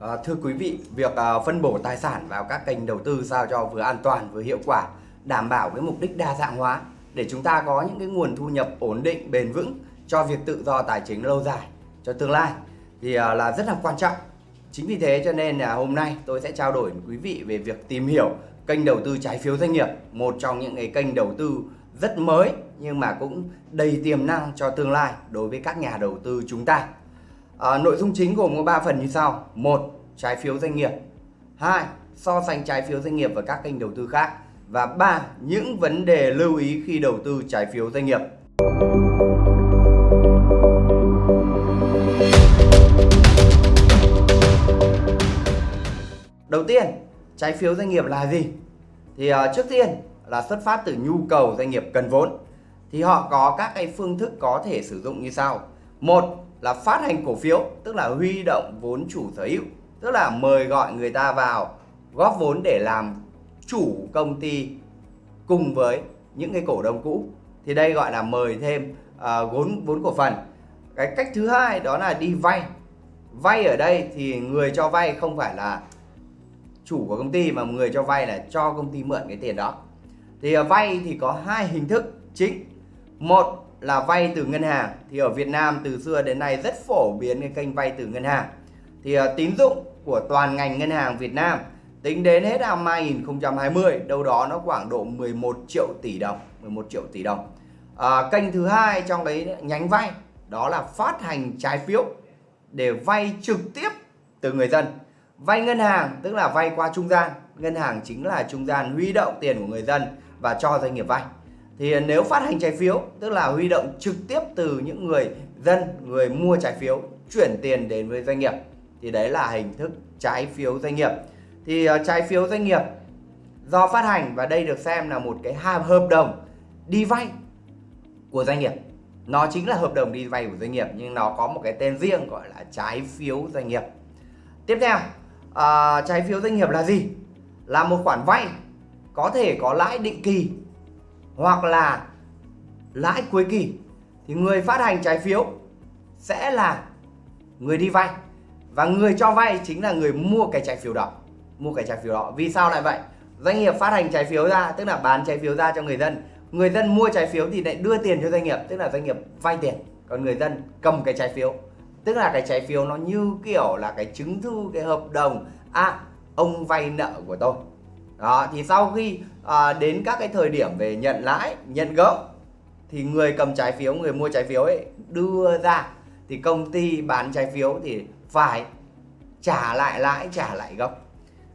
À, thưa quý vị, việc à, phân bổ tài sản vào các kênh đầu tư sao cho vừa an toàn vừa hiệu quả, đảm bảo cái mục đích đa dạng hóa để chúng ta có những cái nguồn thu nhập ổn định, bền vững cho việc tự do tài chính lâu dài cho tương lai thì à, là rất là quan trọng. Chính vì thế cho nên là hôm nay tôi sẽ trao đổi với quý vị về việc tìm hiểu kênh đầu tư trái phiếu doanh nghiệp, một trong những cái kênh đầu tư rất mới nhưng mà cũng đầy tiềm năng cho tương lai đối với các nhà đầu tư chúng ta. À, nội dung chính gồm có 3 phần như sau. một Trái phiếu doanh nghiệp. 2. So sánh trái phiếu doanh nghiệp và các kênh đầu tư khác. Và 3. Những vấn đề lưu ý khi đầu tư trái phiếu doanh nghiệp. Đầu tiên, trái phiếu doanh nghiệp là gì? Thì uh, trước tiên là xuất phát từ nhu cầu doanh nghiệp cần vốn. Thì họ có các cái phương thức có thể sử dụng như sau. Một là phát hành cổ phiếu, tức là huy động vốn chủ sở hữu, tức là mời gọi người ta vào góp vốn để làm chủ công ty cùng với những cái cổ đông cũ. Thì đây gọi là mời thêm uh, vốn vốn cổ phần. Cái cách thứ hai đó là đi vay. Vay ở đây thì người cho vay không phải là chủ của công ty mà người cho vay là cho công ty mượn cái tiền đó. Thì uh, vay thì có hai hình thức chính. Một là vay từ ngân hàng. Thì ở Việt Nam từ xưa đến nay rất phổ biến cái kênh vay từ ngân hàng. Thì uh, tín dụng của toàn ngành ngân hàng Việt Nam tính đến hết năm 2020 đâu đó nó khoảng độ 11 triệu tỷ đồng 11 triệu tỷ đồng. À, kênh thứ hai trong cái nhánh vay đó là phát hành trái phiếu để vay trực tiếp từ người dân. Vay ngân hàng tức là vay qua trung gian ngân hàng chính là trung gian huy động tiền của người dân và cho doanh nghiệp vay thì nếu phát hành trái phiếu tức là huy động trực tiếp từ những người dân người mua trái phiếu chuyển tiền đến với doanh nghiệp thì đấy là hình thức trái phiếu doanh nghiệp. Thì ờ, trái phiếu doanh nghiệp do phát hành và đây được xem là một cái hợp đồng đi vay của doanh nghiệp. Nó chính là hợp đồng đi vay của doanh nghiệp nhưng nó có một cái tên riêng gọi là trái phiếu doanh nghiệp. Tiếp theo à, trái phiếu doanh nghiệp là gì? Là một khoản vay có thể có lãi định kỳ hoặc là lãi cuối kỳ, thì người phát hành trái phiếu sẽ là người đi vay. Và người cho vay chính là người mua cái trái phiếu đó, mua cái trái phiếu đó. Vì sao lại vậy? Doanh nghiệp phát hành trái phiếu ra, tức là bán trái phiếu ra cho người dân. Người dân mua trái phiếu thì lại đưa tiền cho doanh nghiệp, tức là doanh nghiệp vay tiền. Còn người dân cầm cái trái phiếu, tức là cái trái phiếu nó như kiểu là cái chứng thư, cái hợp đồng. À ông vay nợ của tôi đó thì sau khi à, đến các cái thời điểm về nhận lãi nhận gốc thì người cầm trái phiếu người mua trái phiếu ấy đưa ra. Thì công ty bán trái phiếu thì phải trả lại lãi trả lại gốc.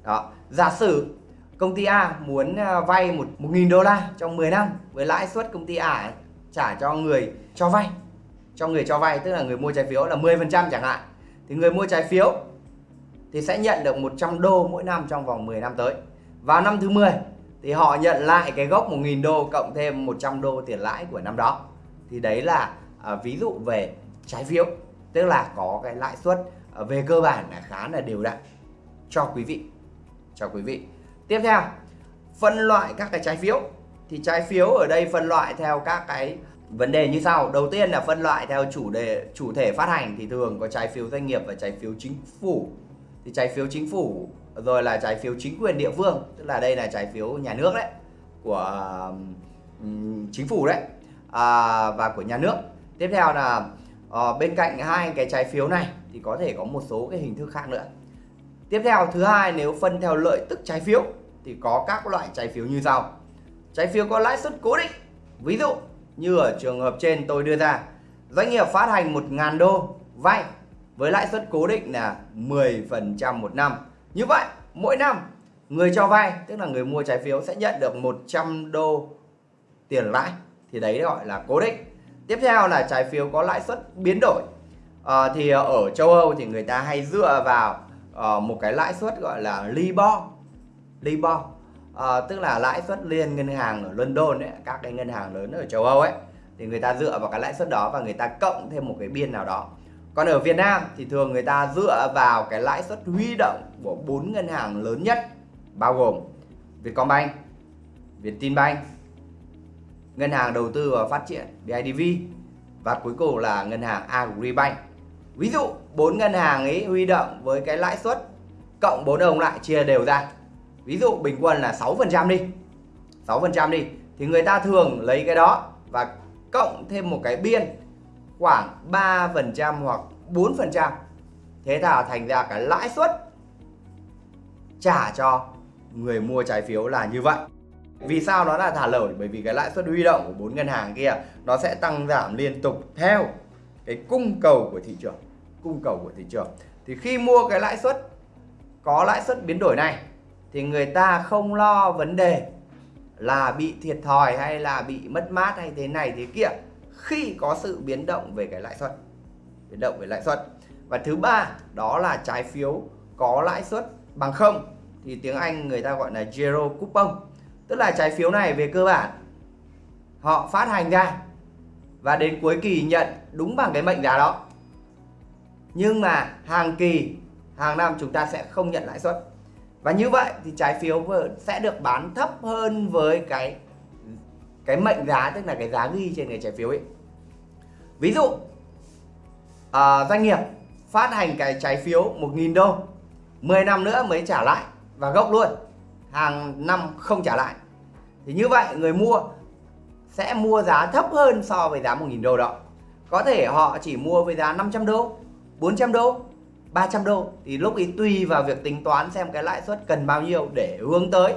Đó giả sử công ty A muốn à, vay một một nghìn đô la trong 10 năm với lãi suất công ty A ấy, trả cho người cho vay. Cho người cho vay tức là người mua trái phiếu là 10% chẳng hạn. Thì người mua trái phiếu thì sẽ nhận được 100 đô mỗi năm trong vòng 10 năm tới vào năm thứ 10 thì họ nhận lại cái gốc 1.000 đô cộng thêm 100 đô tiền lãi của năm đó. Thì đấy là à, ví dụ về trái phiếu tức là có cái lãi suất à, về cơ bản là khá là đều đặn cho quý vị cho quý vị. Tiếp theo phân loại các cái trái phiếu. Thì trái phiếu ở đây phân loại theo các cái vấn đề như sau. Đầu tiên là phân loại theo chủ đề chủ thể phát hành. Thì thường có trái phiếu doanh nghiệp và trái phiếu chính phủ. Thì trái phiếu chính phủ rồi là trái phiếu chính quyền địa phương tức là đây là trái phiếu nhà nước đấy của um, chính phủ đấy à, và của nhà nước. Tiếp theo là uh, bên cạnh hai cái trái phiếu này thì có thể có một số cái hình thức khác nữa. Tiếp theo thứ hai nếu phân theo lợi tức trái phiếu thì có các loại trái phiếu như sau. Trái phiếu có lãi suất cố định ví dụ như ở trường hợp trên tôi đưa ra doanh nghiệp phát hành 1.000 đô vay với lãi suất cố định là 10% một năm như vậy mỗi năm người cho vay tức là người mua trái phiếu sẽ nhận được 100 đô tiền lãi. Thì đấy gọi là cố định. Tiếp theo là trái phiếu có lãi suất biến đổi. À, thì ở châu Âu thì người ta hay dựa vào uh, một cái lãi suất gọi là Libor. Libor à, tức là lãi suất liên ngân hàng ở London ấy, các cái ngân hàng lớn ở châu Âu ấy. Thì người ta dựa vào cái lãi suất đó và người ta cộng thêm một cái biên nào đó còn ở Việt Nam thì thường người ta dựa vào cái lãi suất huy động của bốn ngân hàng lớn nhất bao gồm Vietcombank, Vietinbank, Ngân hàng Đầu tư và Phát triển BIDV và cuối cùng là ngân hàng Agribank. Ví dụ bốn ngân hàng ấy huy động với cái lãi suất cộng bốn đồng lại chia đều ra. Ví dụ bình quân là 6% đi. 6% đi. Thì người ta thường lấy cái đó và cộng thêm một cái biên khoảng 3% hoặc 4% thế là thành ra cái lãi suất trả cho người mua trái phiếu là như vậy. Vì sao nó là thả lỏng bởi vì cái lãi suất huy động của bốn ngân hàng kia, nó sẽ tăng giảm liên tục theo cái cung cầu của thị trường. Cung cầu của thị trường. Thì khi mua cái lãi suất, có lãi suất biến đổi này, thì người ta không lo vấn đề là bị thiệt thòi hay là bị mất mát hay thế này thế kia khi có sự biến động về cái lãi suất, biến động về lãi suất. Và thứ ba, đó là trái phiếu có lãi suất bằng không, thì tiếng Anh người ta gọi là zero coupon. Tức là trái phiếu này về cơ bản, họ phát hành ra và đến cuối kỳ nhận đúng bằng cái mệnh giá đó. Nhưng mà hàng kỳ, hàng năm chúng ta sẽ không nhận lãi suất. Và như vậy thì trái phiếu sẽ được bán thấp hơn với cái cái mệnh giá, tức là cái giá ghi trên cái trái phiếu ấy ví dụ à, doanh nghiệp phát hành cái trái phiếu 1.000 đô 10 năm nữa mới trả lại và gốc luôn hàng năm không trả lại. Thì như vậy người mua sẽ mua giá thấp hơn so với giá 1.000 đô đó. Có thể họ chỉ mua với giá 500 đô 400 đô 300 đô. Thì lúc ấy tùy vào việc tính toán xem cái lãi suất cần bao nhiêu để hướng tới.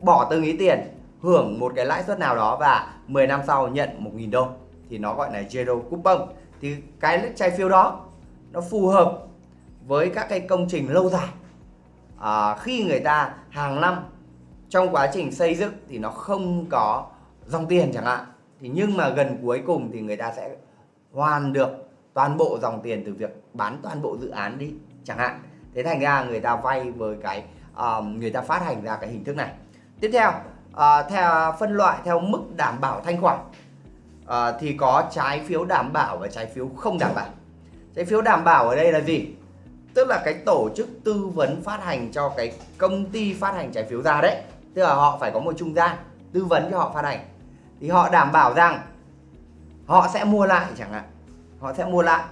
Bỏ từng ý tiền hưởng một cái lãi suất nào đó và 10 năm sau nhận 1.000 đô thì nó gọi là zero coupon thì cái trái phiếu đó nó phù hợp với các cái công trình lâu dài. À, khi người ta hàng năm trong quá trình xây dựng thì nó không có dòng tiền chẳng hạn. Thì nhưng mà gần cuối cùng thì người ta sẽ hoàn được toàn bộ dòng tiền từ việc bán toàn bộ dự án đi chẳng hạn. Thế thành ra người ta vay với cái uh, người ta phát hành ra cái hình thức này. Tiếp theo uh, theo phân loại theo mức đảm bảo thanh khoản uh, thì có trái phiếu đảm bảo và trái phiếu không đảm bảo. Trái phiếu đảm bảo ở đây là gì? Tức là cái tổ chức tư vấn phát hành cho cái công ty phát hành trái phiếu ra đấy. Tức là họ phải có một trung gian tư vấn cho họ phát hành. Thì họ đảm bảo rằng họ sẽ mua lại chẳng hạn. Họ sẽ mua lại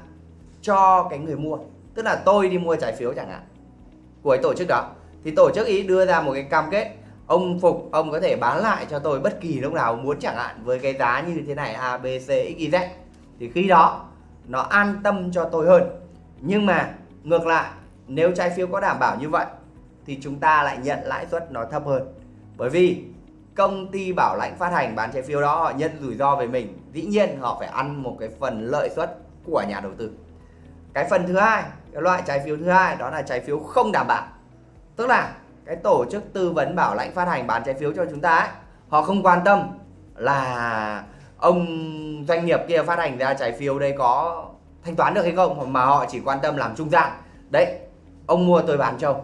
cho cái người mua. Tức là tôi đi mua trái phiếu chẳng hạn của cái tổ chức đó. Thì tổ chức ý đưa ra một cái cam kết ông phục ông có thể bán lại cho tôi bất kỳ lúc nào muốn chẳng hạn với cái giá như thế này, a, b, c, x, y, z. Thì khi đó, nó an tâm cho tôi hơn. Nhưng mà, ngược lại, nếu trái phiếu có đảm bảo như vậy, thì chúng ta lại nhận lãi suất nó thấp hơn. Bởi vì, công ty bảo lãnh phát hành bán trái phiếu đó, họ nhận rủi ro về mình. Dĩ nhiên, họ phải ăn một cái phần lợi suất của nhà đầu tư. Cái phần thứ hai, cái loại trái phiếu thứ hai, đó là trái phiếu không đảm bảo. Tức là cái tổ chức tư vấn bảo lãnh phát hành bán trái phiếu cho chúng ta ấy, họ không quan tâm là ông doanh nghiệp kia phát hành ra trái phiếu đây có thanh toán được hay không mà họ chỉ quan tâm làm trung gian. Đấy ông mua tôi bán cho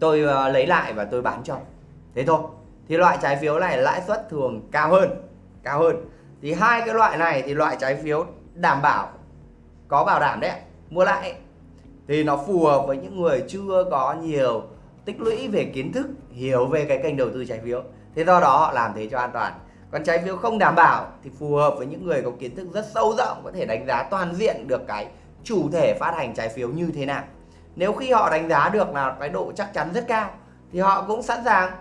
tôi ờ, lấy lại và tôi bán cho thế thôi. Thì loại trái phiếu này lãi suất thường cao hơn cao hơn. Thì hai cái loại này thì loại trái phiếu đảm bảo có bảo đảm đấy mua lại thì nó phù hợp với những người chưa có nhiều tích lũy về kiến thức, hiểu về cái kênh đầu tư trái phiếu. Thế do đó họ làm thế cho an toàn. Còn trái phiếu không đảm bảo thì phù hợp với những người có kiến thức rất sâu rộng, có thể đánh giá toàn diện được cái chủ thể phát hành trái phiếu như thế nào. Nếu khi họ đánh giá được là cái độ chắc chắn rất cao, thì họ cũng sẵn sàng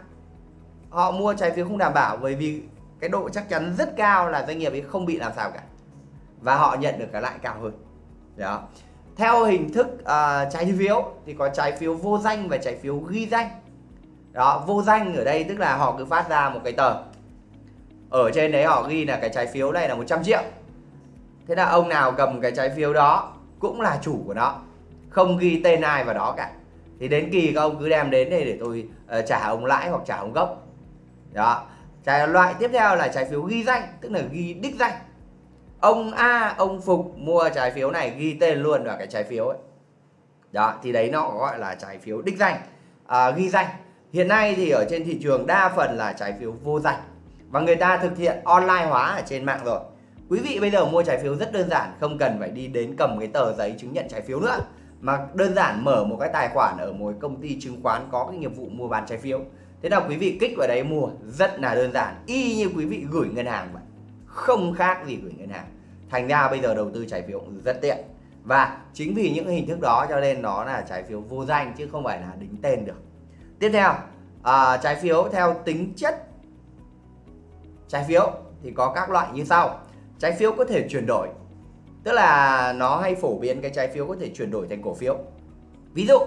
họ mua trái phiếu không đảm bảo bởi vì cái độ chắc chắn rất cao là doanh nghiệp ấy không bị làm sao cả. Và họ nhận được cái lãi cao hơn. Đó theo hình thức uh, trái phiếu thì có trái phiếu vô danh và trái phiếu ghi danh. Đó vô danh ở đây tức là họ cứ phát ra một cái tờ. Ở trên đấy họ ghi là cái trái phiếu này là 100 triệu. Thế là ông nào cầm cái trái phiếu đó cũng là chủ của nó không ghi tên ai vào đó cả. Thì đến kỳ các ông cứ đem đến đây để tôi uh, trả ông lãi hoặc trả ông gốc. Đó. Trái loại tiếp theo là trái phiếu ghi danh tức là ghi đích danh ông A ông Phục mua trái phiếu này ghi tên luôn vào cái trái phiếu ấy. Đó thì đấy nó gọi là trái phiếu đích danh. À, ghi danh. Hiện nay thì ở trên thị trường đa phần là trái phiếu vô danh. Và người ta thực hiện online hóa ở trên mạng rồi. Quý vị bây giờ mua trái phiếu rất đơn giản không cần phải đi đến cầm cái tờ giấy chứng nhận trái phiếu nữa. Mà đơn giản mở một cái tài khoản ở một công ty chứng khoán có cái nghiệp vụ mua bán trái phiếu. Thế nào quý vị kích vào đấy mua rất là đơn giản. Y như quý vị gửi ngân hàng vậy. Không khác gì gửi ngân hàng thành ra bây giờ đầu tư trái phiếu rất tiện. Và chính vì những hình thức đó cho nên nó là trái phiếu vô danh chứ không phải là đính tên được. Tiếp theo à, trái phiếu theo tính chất trái phiếu thì có các loại như sau. Trái phiếu có thể chuyển đổi tức là nó hay phổ biến cái trái phiếu có thể chuyển đổi thành cổ phiếu. Ví dụ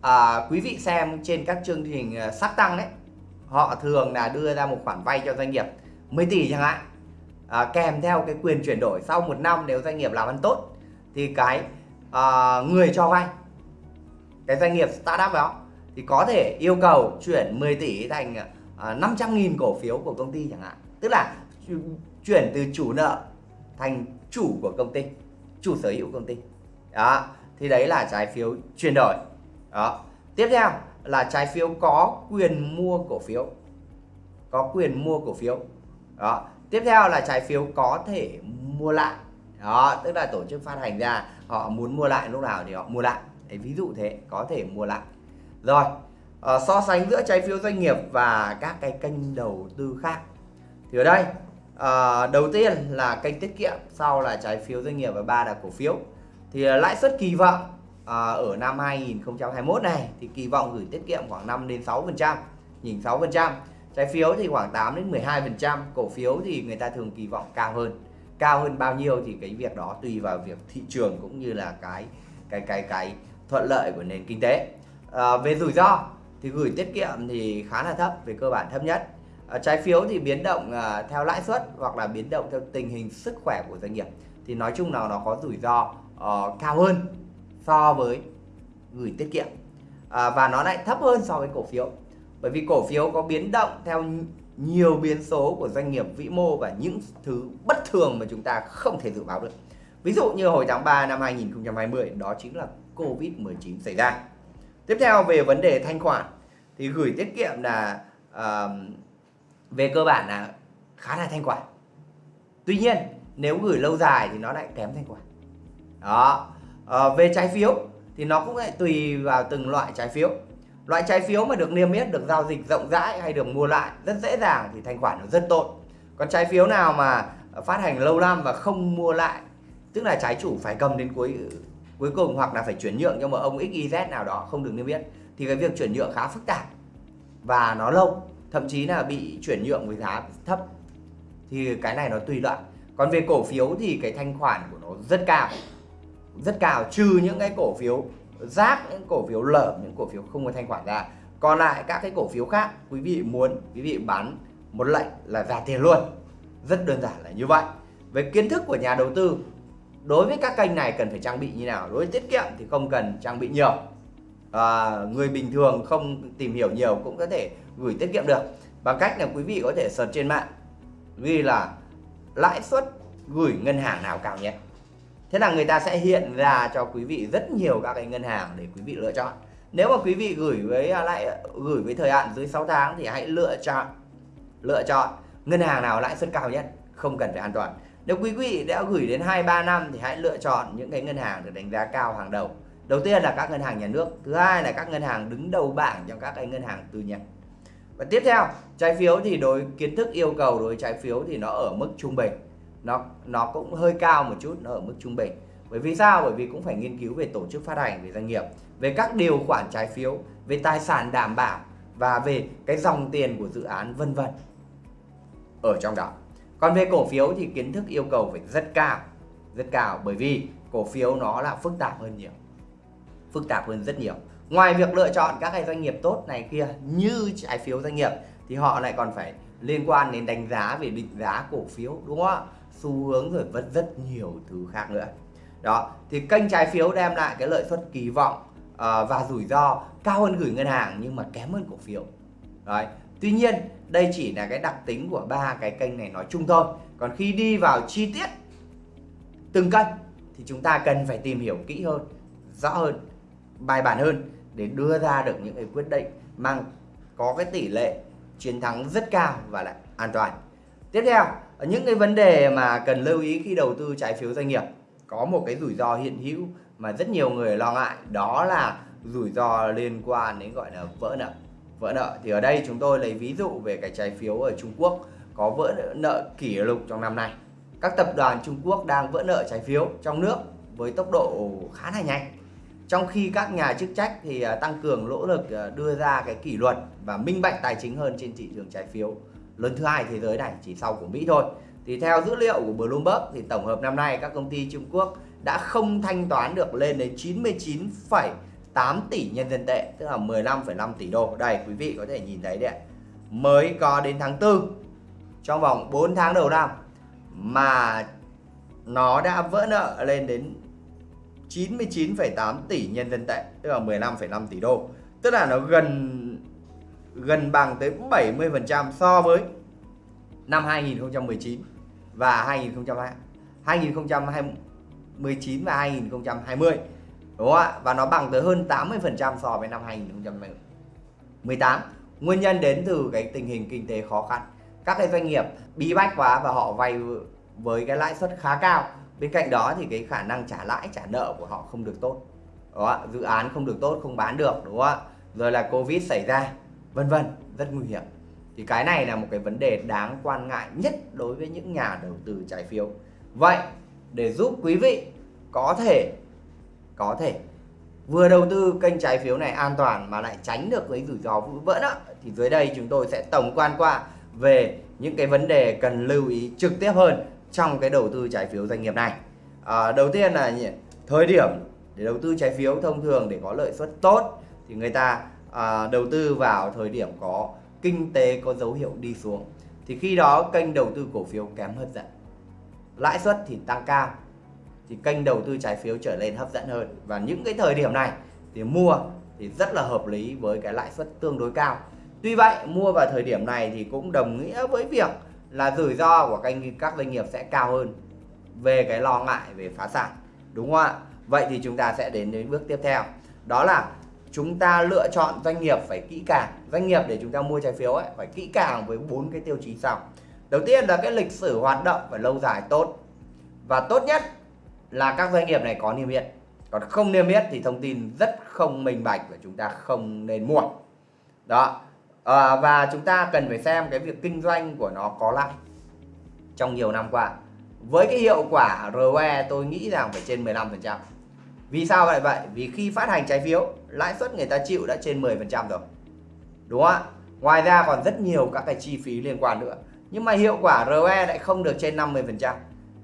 à, quý vị xem trên các chương trình à, sắc tăng đấy họ thường là đưa ra một khoản vay cho doanh nghiệp 10 tỷ chẳng hạn à, kèm theo cái quyền chuyển đổi sau một năm nếu doanh nghiệp làm ăn tốt thì cái à, người cho vay cái doanh nghiệp startup đó thì có thể yêu cầu chuyển 10 tỷ thành à, 500.000 cổ phiếu của công ty chẳng hạn. Tức là chuyển từ chủ nợ thành chủ của công ty chủ sở hữu công ty. Đó thì đấy là trái phiếu chuyển đổi. Đó. Tiếp theo là trái phiếu có quyền mua cổ phiếu có quyền mua cổ phiếu. Đó tiếp theo là trái phiếu có thể mua lại. Đó tức là tổ chức phát hành ra họ muốn mua lại lúc nào thì họ mua lại. Đấy, ví dụ thế có thể mua lại. Rồi uh, so sánh giữa trái phiếu doanh nghiệp và các cái kênh đầu tư khác. Thì ở đây uh, đầu tiên là kênh tiết kiệm sau là trái phiếu doanh nghiệp và ba là cổ phiếu. Thì uh, lãi suất kỳ vọng uh, ở năm 2021 này thì kỳ vọng gửi tiết kiệm khoảng 5 đến 6 phần trăm nhìn 6 phần trăm trái phiếu thì khoảng 8 đến 12 phần trăm cổ phiếu thì người ta thường kỳ vọng cao hơn. Cao hơn bao nhiêu thì cái việc đó tùy vào việc thị trường cũng như là cái cái cái cái thuận lợi của nền kinh tế. À, về rủi ro thì gửi tiết kiệm thì khá là thấp về cơ bản thấp nhất. À, trái phiếu thì biến động à, theo lãi suất hoặc là biến động theo tình hình sức khỏe của doanh nghiệp thì nói chung là nó có rủi ro uh, cao hơn so với gửi tiết kiệm. À, và nó lại thấp hơn so với cổ phiếu bởi vì cổ phiếu có biến động theo nhiều biến số của doanh nghiệp vĩ mô và những thứ bất thường mà chúng ta không thể dự báo được. Ví dụ như hồi tháng 3 năm 2020 đó chính là Covid-19 xảy ra. Tiếp theo về vấn đề thanh khoản thì gửi tiết kiệm là uh, về cơ bản là khá là thanh khoản. Tuy nhiên nếu gửi lâu dài thì nó lại kém thanh khoản. Đó Uh, về trái phiếu thì nó cũng lại tùy vào từng loại trái phiếu loại trái phiếu mà được niêm yết, được giao dịch rộng rãi hay được mua lại rất dễ dàng thì thanh khoản nó rất tốt. Còn trái phiếu nào mà phát hành lâu năm và không mua lại, tức là trái chủ phải cầm đến cuối cuối cùng hoặc là phải chuyển nhượng cho một ông XYZ nào đó không được niêm yết, thì cái việc chuyển nhượng khá phức tạp và nó lâu, thậm chí là bị chuyển nhượng với giá thấp. Thì cái này nó tùy loại. Còn về cổ phiếu thì cái thanh khoản của nó rất cao rất cao, trừ những cái cổ phiếu rác những cổ phiếu lởm những cổ phiếu không có thanh khoản ra. Còn lại các cái cổ phiếu khác quý vị muốn quý vị bán một lệnh là ra tiền luôn. Rất đơn giản là như vậy. Về kiến thức của nhà đầu tư đối với các kênh này cần phải trang bị như nào? Đối với tiết kiệm thì không cần trang bị nhiều. À, người bình thường không tìm hiểu nhiều cũng có thể gửi tiết kiệm được. Bằng cách là quý vị có thể search trên mạng ghi là lãi suất gửi ngân hàng nào cao nhất thế là người ta sẽ hiện ra cho quý vị rất nhiều các cái ngân hàng để quý vị lựa chọn. Nếu mà quý vị gửi với à, lại, gửi với thời hạn dưới 6 tháng thì hãy lựa chọn lựa chọn ngân hàng nào lãi suất cao nhất, không cần phải an toàn. Nếu quý vị đã gửi đến 2-3 năm thì hãy lựa chọn những cái ngân hàng được đánh giá cao hàng đầu. Đầu tiên là các ngân hàng nhà nước, thứ hai là các ngân hàng đứng đầu bảng trong các cái ngân hàng tư nhân. Và tiếp theo, trái phiếu thì đối, kiến thức yêu cầu đối với trái phiếu thì nó ở mức trung bình nó nó cũng hơi cao một chút, nó ở mức trung bình. Bởi vì sao? Bởi vì cũng phải nghiên cứu về tổ chức phát hành, về doanh nghiệp, về các điều khoản trái phiếu, về tài sản đảm bảo và về cái dòng tiền của dự án, vân vân ở trong đó. Còn về cổ phiếu thì kiến thức yêu cầu phải rất cao rất cao. Bởi vì cổ phiếu nó là phức tạp hơn nhiều, phức tạp hơn rất nhiều. Ngoài việc lựa chọn các cái doanh nghiệp tốt này kia như trái phiếu doanh nghiệp thì họ lại còn phải liên quan đến đánh giá về định giá cổ phiếu, đúng không ạ? Xu hướng rồi vẫn rất nhiều thứ khác nữa. Đó thì kênh trái phiếu đem lại cái lợi suất kỳ vọng uh, và rủi ro cao hơn gửi ngân hàng nhưng mà kém hơn cổ phiếu. Đấy tuy nhiên đây chỉ là cái đặc tính của ba cái kênh này nói chung thôi. Còn khi đi vào chi tiết từng kênh thì chúng ta cần phải tìm hiểu kỹ hơn rõ hơn bài bản hơn để đưa ra được những cái quyết định mang có cái tỷ lệ chiến thắng rất cao và lại an toàn tiếp theo những cái vấn đề mà cần lưu ý khi đầu tư trái phiếu doanh nghiệp, có một cái rủi ro hiện hữu mà rất nhiều người lo ngại, đó là rủi ro liên quan đến gọi là vỡ nợ. Vỡ nợ thì ở đây chúng tôi lấy ví dụ về cái trái phiếu ở Trung Quốc có vỡ nợ kỷ lục trong năm nay. Các tập đoàn Trung Quốc đang vỡ nợ trái phiếu trong nước với tốc độ khá là nhanh. Trong khi các nhà chức trách thì à, tăng cường nỗ lực à, đưa ra cái kỷ luật và minh bạch tài chính hơn trên thị trường trái phiếu lớn thứ hai thế giới này chỉ sau của Mỹ thôi. Thì theo dữ liệu của Bloomberg thì tổng hợp năm nay các công ty Trung Quốc đã không thanh toán được lên đến 99,8 tỷ nhân dân tệ tức là 15,5 tỷ đô. Đây quý vị có thể nhìn thấy đấy mới có đến tháng 4 trong vòng 4 tháng đầu năm mà nó đã vỡ nợ lên đến 99,8 tỷ nhân dân tệ tức là 15,5 tỷ đô. Tức là nó gần gần bằng tới 70% so với năm 2019 và 2020 2019 và 2020 đúng không ạ? Và nó bằng tới hơn 80% so với năm 2018 nguyên nhân đến từ cái tình hình kinh tế khó khăn. Các cái doanh nghiệp bí bách quá và họ vay với cái lãi suất khá cao. Bên cạnh đó thì cái khả năng trả lãi, trả nợ của họ không được tốt đó dự án không được tốt, không bán được, đúng không ạ? Rồi là covid xảy ra vân vân rất nguy hiểm. Thì cái này là một cái vấn đề đáng quan ngại nhất đối với những nhà đầu tư trái phiếu. Vậy để giúp quý vị có thể có thể vừa đầu tư kênh trái phiếu này an toàn mà lại tránh được cái rủi ro vỡ nợ thì dưới đây chúng tôi sẽ tổng quan qua về những cái vấn đề cần lưu ý trực tiếp hơn trong cái đầu tư trái phiếu doanh nghiệp này. À, đầu tiên là thời điểm để đầu tư trái phiếu thông thường để có lợi suất tốt thì người ta à, đầu tư vào thời điểm có kinh tế có dấu hiệu đi xuống thì khi đó kênh đầu tư cổ phiếu kém hấp dẫn. Lãi suất thì tăng cao thì kênh đầu tư trái phiếu trở lên hấp dẫn hơn. Và những cái thời điểm này thì mua thì rất là hợp lý với cái lãi suất tương đối cao. Tuy vậy mua vào thời điểm này thì cũng đồng nghĩa với việc là rủi ro của kênh các doanh nghiệp sẽ cao hơn về cái lo ngại về phá sản đúng không ạ? Vậy thì chúng ta sẽ đến đến bước tiếp theo đó là chúng ta lựa chọn doanh nghiệp phải kỹ càng. Doanh nghiệp để chúng ta mua trái phiếu ấy phải kỹ càng với bốn cái tiêu chí sau. Đầu tiên là cái lịch sử hoạt động phải lâu dài tốt. Và tốt nhất là các doanh nghiệp này có niêm yết. Còn không niêm yết thì thông tin rất không minh bạch và chúng ta không nên mua. Đó. À, và chúng ta cần phải xem cái việc kinh doanh của nó có lại trong nhiều năm qua. Với cái hiệu quả ROE tôi nghĩ rằng phải trên 15% vì sao lại vậy? Vì khi phát hành trái phiếu lãi suất người ta chịu đã trên 10% rồi. Đúng không ạ? Ngoài ra còn rất nhiều các cái chi phí liên quan nữa. Nhưng mà hiệu quả ROE lại không được trên 50%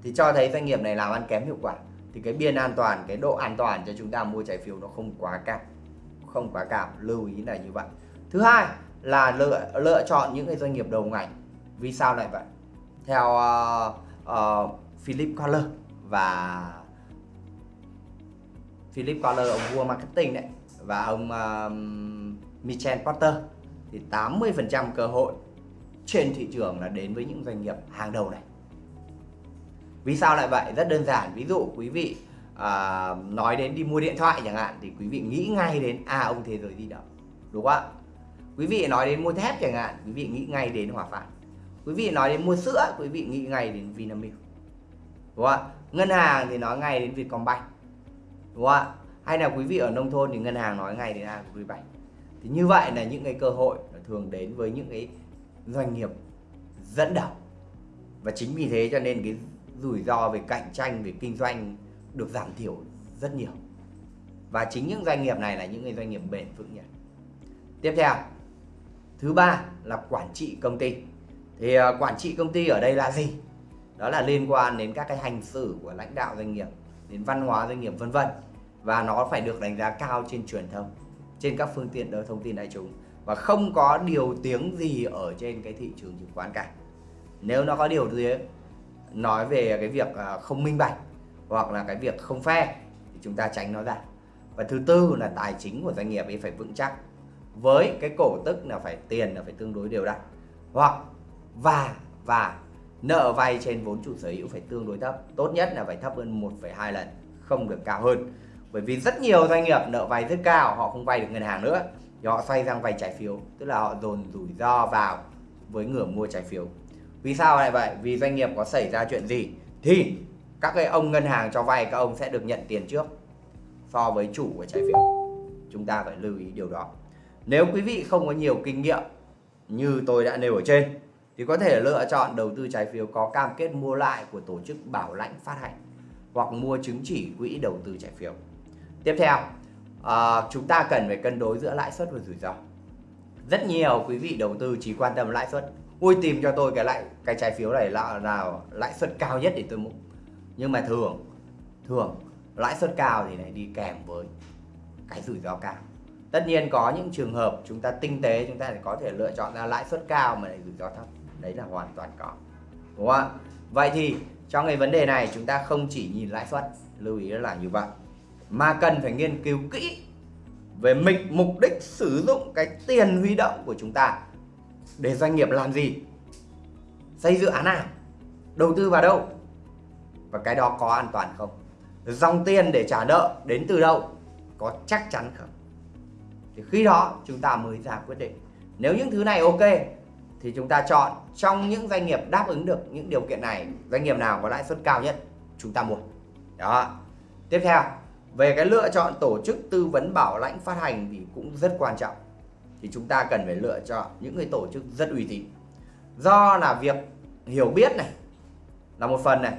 thì cho thấy doanh nghiệp này làm ăn kém hiệu quả. Thì cái biên an toàn cái độ an toàn cho chúng ta mua trái phiếu nó không quá cao. Không quá cao. Lưu ý là như vậy. Thứ hai là lựa lựa chọn những cái doanh nghiệp đầu ngành. Vì sao lại vậy? Theo uh, uh, Philip Collar và Philip Collar ông vua marketing đấy và ông uh, Michel Porter thì 80% cơ hội trên thị trường là đến với những doanh nghiệp hàng đầu này. Vì sao lại vậy? Rất đơn giản. Ví dụ quý vị à, nói đến đi mua điện thoại chẳng hạn thì quý vị nghĩ ngay đến à ông thế giới di động đúng không ạ? Quý vị nói đến mua thép chẳng hạn quý vị nghĩ ngay đến hòa phát quý vị nói đến mua sữa quý vị nghĩ ngay đến vinamilk đúng không ạ? Ngân hàng thì nói ngay đến vietcombank đúng không ạ? Hay là quý vị ở nông thôn thì ngân hàng nói ngay đến agribank thì như vậy là những cái cơ hội thường đến với những cái doanh nghiệp dẫn đầu. Và chính vì thế cho nên cái rủi ro về cạnh tranh, về kinh doanh được giảm thiểu rất nhiều. Và chính những doanh nghiệp này là những cái doanh nghiệp bền vững nhất. Tiếp theo, thứ ba là quản trị công ty. Thì à, quản trị công ty ở đây là gì? Đó là liên quan đến các cái hành xử của lãnh đạo doanh nghiệp đến văn hóa doanh nghiệp, vân vân. Và nó phải được đánh giá cao trên truyền thông, trên các phương tiện đỡ thông tin đại chúng. Và không có điều tiếng gì ở trên cái thị trường chứng khoán cả. Nếu nó có điều tiếng nói về cái việc à, không minh bạch hoặc là cái việc không phe thì chúng ta tránh nó ra. Và thứ tư là tài chính của doanh nghiệp ấy phải vững chắc. Với cái cổ tức là phải tiền là phải tương đối đều đặn. Hoặc, và và nợ vay trên vốn chủ sở hữu phải tương đối thấp tốt nhất là phải thấp hơn 1,2 lần không được cao hơn. Bởi vì rất nhiều doanh nghiệp nợ vay rất cao họ không vay được ngân hàng nữa thì họ xoay sang vay trái phiếu tức là họ dồn rủi ro vào với người mua trái phiếu. Vì sao lại vậy? Vì doanh nghiệp có xảy ra chuyện gì thì các cái ông ngân hàng cho vay các ông sẽ được nhận tiền trước so với chủ của trái phiếu. Chúng ta phải lưu ý điều đó. Nếu quý vị không có nhiều kinh nghiệm như tôi đã nêu ở trên thì có thể lựa chọn đầu tư trái phiếu có cam kết mua lại của tổ chức bảo lãnh phát hành hoặc mua chứng chỉ quỹ đầu tư trái phiếu. Tiếp theo, à, chúng ta cần phải cân đối giữa lãi suất và rủi ro. Rất nhiều quý vị đầu tư chỉ quan tâm lãi suất. Ui tìm cho tôi cái lại cái trái phiếu này là nào lãi suất cao nhất để tôi mua. Nhưng mà thường thường lãi suất cao thì lại đi kèm với cái rủi ro cao. Tất nhiên có những trường hợp chúng ta tinh tế chúng ta có thể lựa chọn ra lãi suất cao mà lại rủi ro thấp. Đấy là hoàn toàn có. Đúng không ạ? Vậy thì trong cái vấn đề này chúng ta không chỉ nhìn lãi suất, lưu ý là như vậy, mà cần phải nghiên cứu kỹ về mục mục đích sử dụng cái tiền huy động của chúng ta để doanh nghiệp làm gì, xây dự án nào, đầu tư vào đâu và cái đó có an toàn không, dòng tiền để trả nợ đến từ đâu, có chắc chắn không. Thì khi đó chúng ta mới ra quyết định. Nếu những thứ này ok thì chúng ta chọn trong những doanh nghiệp đáp ứng được những điều kiện này, doanh nghiệp nào có lãi suất cao nhất, chúng ta mua. Đó. Tiếp theo, về cái lựa chọn tổ chức tư vấn bảo lãnh phát hành thì cũng rất quan trọng. Thì chúng ta cần phải lựa chọn những cái tổ chức rất uy tín. Do là việc hiểu biết này, là một phần này,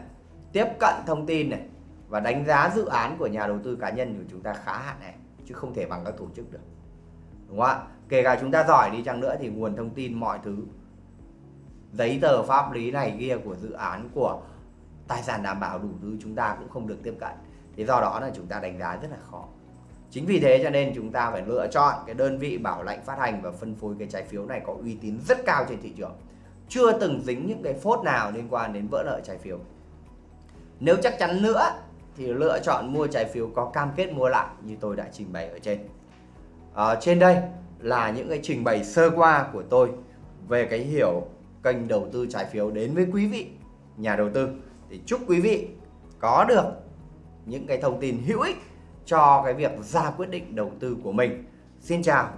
tiếp cận thông tin này, và đánh giá dự án của nhà đầu tư cá nhân của chúng ta khá hạn này chứ không thể bằng các tổ chức được. Đúng không ạ? Kể cả chúng ta giỏi đi chăng nữa thì nguồn thông tin mọi thứ giấy tờ pháp lý này kia của dự án của tài sản đảm bảo đủ thứ chúng ta cũng không được tiếp cận. Thì do đó là chúng ta đánh giá rất là khó. Chính vì thế cho nên chúng ta phải lựa chọn cái đơn vị bảo lãnh phát hành và phân phối cái trái phiếu này có uy tín rất cao trên thị trường. Chưa từng dính những cái phốt nào liên quan đến vỡ nợ trái phiếu. Nếu chắc chắn nữa thì lựa chọn mua trái phiếu có cam kết mua lại như tôi đã trình bày ở trên. À, trên đây là những cái trình bày sơ qua của tôi về cái hiểu kênh đầu tư trái phiếu đến với quý vị, nhà đầu tư thì chúc quý vị có được những cái thông tin hữu ích cho cái việc ra quyết định đầu tư của mình. Xin chào